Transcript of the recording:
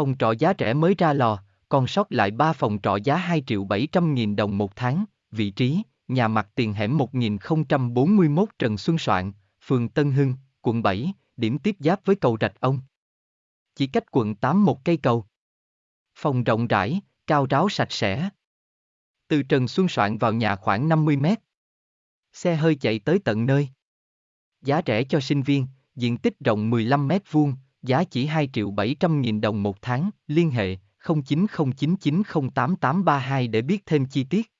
Phòng trọ giá rẻ mới ra lò, còn sót lại 3 phòng trọ giá 2 triệu 700 nghìn đồng một tháng, vị trí, nhà mặt tiền hẻm 1041 Trần Xuân Soạn, phường Tân Hưng, quận 7, điểm tiếp giáp với cầu Rạch Ông. Chỉ cách quận 8 một cây cầu. Phòng rộng rãi, cao ráo sạch sẽ. Từ Trần Xuân Soạn vào nhà khoảng 50 mét. Xe hơi chạy tới tận nơi. Giá rẻ cho sinh viên, diện tích rộng 15 mét vuông, giá chỉ 2 triệu 700 nghìn đồng một tháng, liên hệ 0909908832 để biết thêm chi tiết.